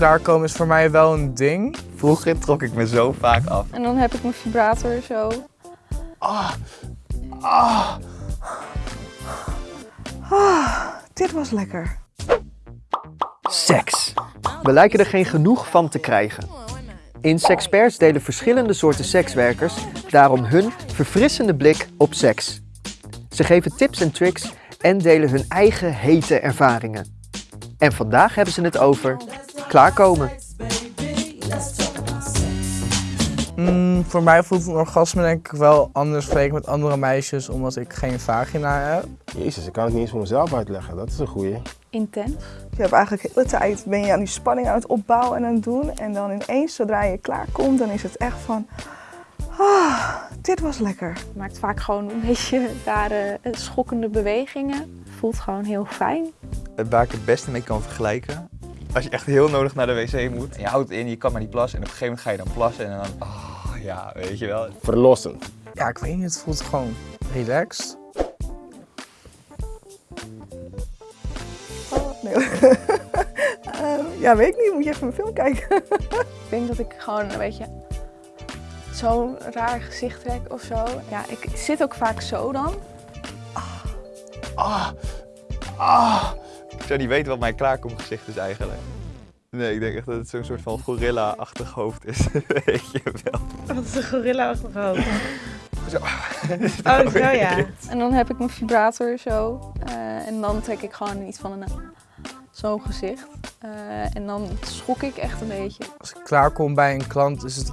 Klaarkomen is voor mij wel een ding. Vroeger trok ik me zo vaak af. En dan heb ik mijn vibrator zo. Dit was lekker. Seks. We lijken er geen genoeg van te krijgen. In Sexperts delen verschillende soorten sekswerkers daarom hun verfrissende blik op seks. Ze geven tips en tricks en delen hun eigen hete ervaringen. En vandaag hebben ze het over klaarkomen. Mm, voor mij voelt een orgasme denk ik wel anders vergeleken met andere meisjes, omdat ik geen vagina heb. Jezus, ik kan het niet eens voor mezelf uitleggen. Dat is een goeie. Intens. Je hebt eigenlijk de hele tijd ben je aan die spanning aan het opbouwen en aan het doen. En dan ineens, zodra je klaar komt, dan is het echt van... Ah, dit was lekker. Maakt vaak gewoon een beetje rare, eh, schokkende bewegingen. Voelt gewoon heel fijn. Waar ik het beste mee kan vergelijken. Als je echt heel nodig naar de wc moet. En je houdt het in, je kan maar niet plassen. En op een gegeven moment ga je dan plassen. En dan, oh ja, weet je wel. Verlossend. Ja, ik weet niet, het voelt gewoon relaxed. Oh, nee. Ehm, ja, weet ik niet. Moet je even mijn film kijken. Ik denk dat ik gewoon een beetje zo'n raar gezicht trek of zo. Ja, ik zit ook vaak zo dan. Ah, ah. Ik zou niet weten wat mijn klaarkomgezicht is eigenlijk. Nee, ik denk echt dat het zo'n soort van gorilla-achtig hoofd is. weet je wel. Wat is een gorilla-achtig hoofd? Zo. Oh, zo ja. En dan heb ik mijn vibrator zo. eh, en dan trek ik gewoon iets van een zo'n gezicht. Eh, en dan schok ik echt een beetje. Als ik klaarkom bij een klant is het...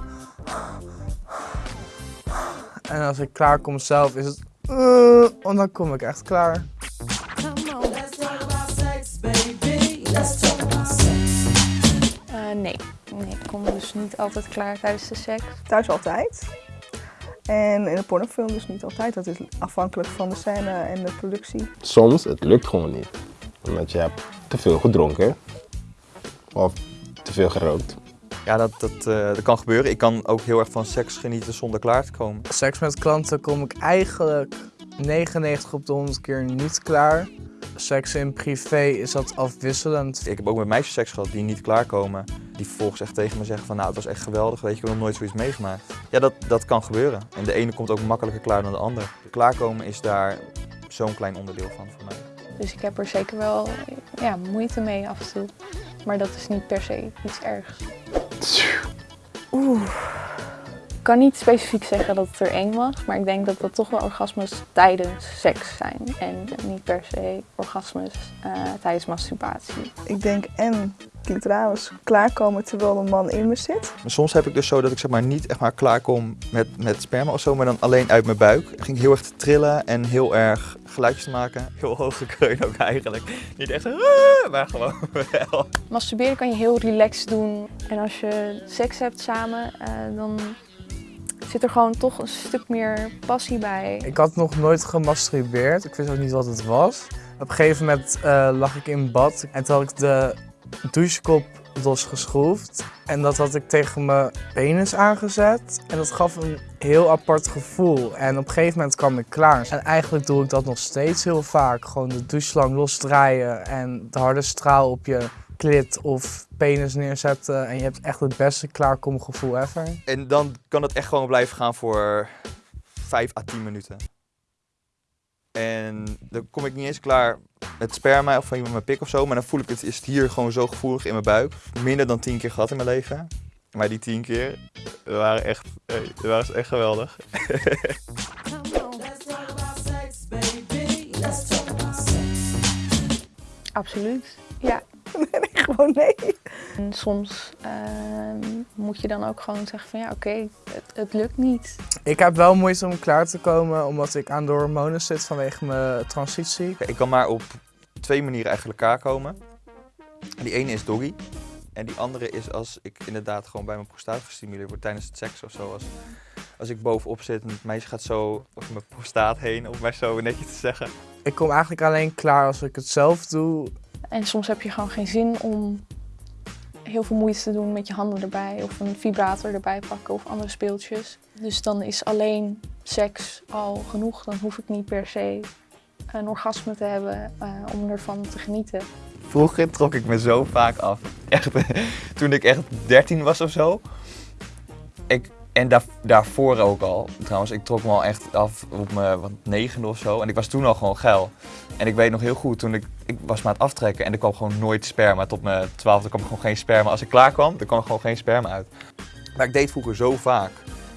En als ik klaarkom zelf is het... Uh, en dan kom ik echt klaar. Niet altijd klaar tijdens de seks. Thuis altijd. En in een pornofilm dus niet altijd. Dat is afhankelijk van de scène en de productie. Soms, het lukt gewoon niet. Omdat je hebt te veel gedronken. Of te veel gerookt. Ja, dat, dat, eh, dat kan gebeuren. Ik kan ook heel erg van seks genieten zonder klaar te komen. Seks met klanten kom ik eigenlijk 99 op de 100 keer niet klaar. Seks in privé is dat afwisselend. Ik heb ook met meisjes seks gehad die niet klaarkomen. Die vervolgens echt tegen me zeggen van nou, het was echt geweldig, weet je, ik heb nog nooit zoiets meegemaakt. Ja, dat, dat kan gebeuren. En de ene komt ook makkelijker klaar dan de ander. Klaarkomen is daar zo'n klein onderdeel van voor mij. Dus ik heb er zeker wel ja, moeite mee af en toe. Maar dat is niet per se iets ergs. Oeh. Ik kan niet specifiek zeggen dat het er één was, maar ik denk dat dat toch wel orgasmes tijdens seks zijn. En niet per se orgasmes eh, tijdens masturbatie. Ik denk en clitoralis klaarkomen terwijl een man in me zit. Soms heb ik dus zo dat ik zeg maar niet echt maar klaar kom met, met sperma of zo, maar dan alleen uit mijn buik. Ik ging heel erg te trillen en heel erg geluidjes te maken. Heel hoge kreun ook eigenlijk. Niet echt, "Ah", maar gewoon wel. Masturberen kan je heel relaxed doen. En als je seks hebt samen, eh, dan zit er gewoon toch een stuk meer passie bij. Ik had nog nooit gemasturbeerd. Ik wist ook niet wat het was. Op een gegeven moment eh, lag ik in bad en toen had ik de douchekop losgeschroefd. En dat had ik tegen mijn penis aangezet. En dat gaf een heel apart gevoel. En op een gegeven moment kwam ik klaar. En eigenlijk doe ik dat nog steeds heel vaak. Gewoon de doucheslang losdraaien en de harde straal op je klit of penis neerzetten. En je hebt echt het beste klaarkomgevoel ever. En dan kan het echt gewoon blijven gaan voor 5 à 10 minuten. En dan kom ik niet eens klaar met sperma of met mijn pik of zo, maar dan voel ik het, is het hier gewoon zo gevoelig in mijn buik. Minder dan 10 keer gehad in mijn leven. Maar die 10 keer waren echt, waren echt geweldig. Absoluut. Ja. Nee, gewoon nee. En soms ehm, moet je dan ook gewoon zeggen van ja, oké, het, het lukt niet. Ik heb wel moeite om klaar te komen omdat ik aan de hormonen zit vanwege mijn transitie. Ik kan maar op twee manieren eigenlijk elkaar komen. Die ene is doggy. En die andere is als ik inderdaad gewoon bij mijn prostaat gestimuleerd word tijdens het seks of zo. Als, als ik bovenop zit en het meisje gaat zo over mijn prostaat heen, om maar zo netjes te zeggen. Ik kom eigenlijk alleen klaar als ik het zelf doe. En soms heb je gewoon geen zin om heel veel moeite te doen met je handen erbij of een vibrator erbij pakken of andere speeltjes. Dus dan is alleen seks al genoeg. Dan hoef ik niet per se een orgasme te hebben eh, om ervan te genieten. Vroeger trok ik me zo vaak af. echt, toen ik echt 13 was of zo. Ik, en daar, daarvoor ook al. Trouwens, ik trok me al echt af op mijn wat, negende of zo. En ik was toen al gewoon geil. En ik weet nog heel goed, toen ik, ik was me aan het aftrekken en er kwam gewoon nooit sperma. Tot mijn twaalfde kwam er gewoon geen sperma. Als ik klaar kwam, dan kwam er gewoon geen sperma uit. Maar ik deed vroeger zo vaak.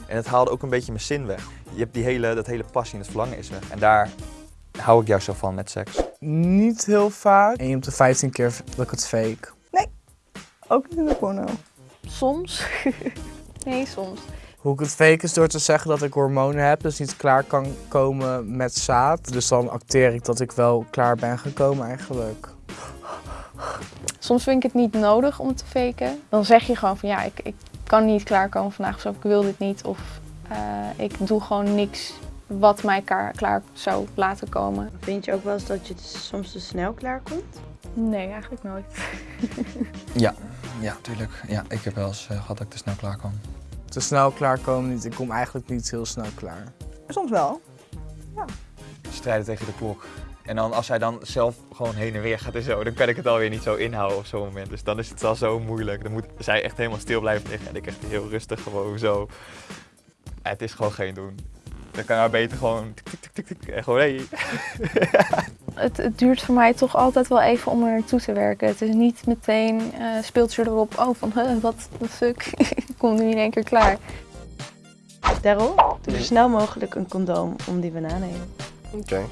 En het haalde ook een beetje mijn zin weg. Je hebt die hele, dat hele passie en het verlangen is weg. En daar hou ik juist zo van met seks. Niet heel vaak. En op de 15 keer dat ik het fake. Ook niet in de porno. Soms. nee, soms. Hoe ik het fake is door te zeggen dat ik hormonen heb, dus niet klaar kan komen met zaad. Dus dan acteer ik dat ik wel klaar ben gekomen eigenlijk. Soms vind ik het niet nodig om te faken. Dan zeg je gewoon van ja, ik, ik kan niet klaarkomen vandaag of zo, ik wil dit niet. Of eh, ik doe gewoon niks wat mij klaar, klaar zou laten komen. Vind je ook wel eens dat je soms te snel klaarkomt? Nee, eigenlijk nooit. Ja, ja, tuurlijk. Ja, ik heb wel eens eh, gehad dat ik te snel klaar kwam. Te snel klaarkomen niet. Ik kom eigenlijk niet heel snel klaar. Soms wel. Strijden tegen de klok. En dan als hij dan zelf gewoon heen en weer gaat en zo, dan kan ik het alweer niet zo inhouden op zo'n moment. Dus dan is het al zo moeilijk. Dan moet zij echt helemaal stil blijven liggen en ik echt heel rustig gewoon zo. Ja, het is gewoon geen doen. Dan kan hij beter gewoon tik tik tik tik en gewoon hey. Het, het duurt voor mij toch altijd wel even om er naartoe te werken. Het is niet meteen eh speelt je erop, oh van huh, wat de fuck, ik kom nu in één keer klaar. Daryl, doe zo snel mogelijk een condoom om die banaan heen. Oké.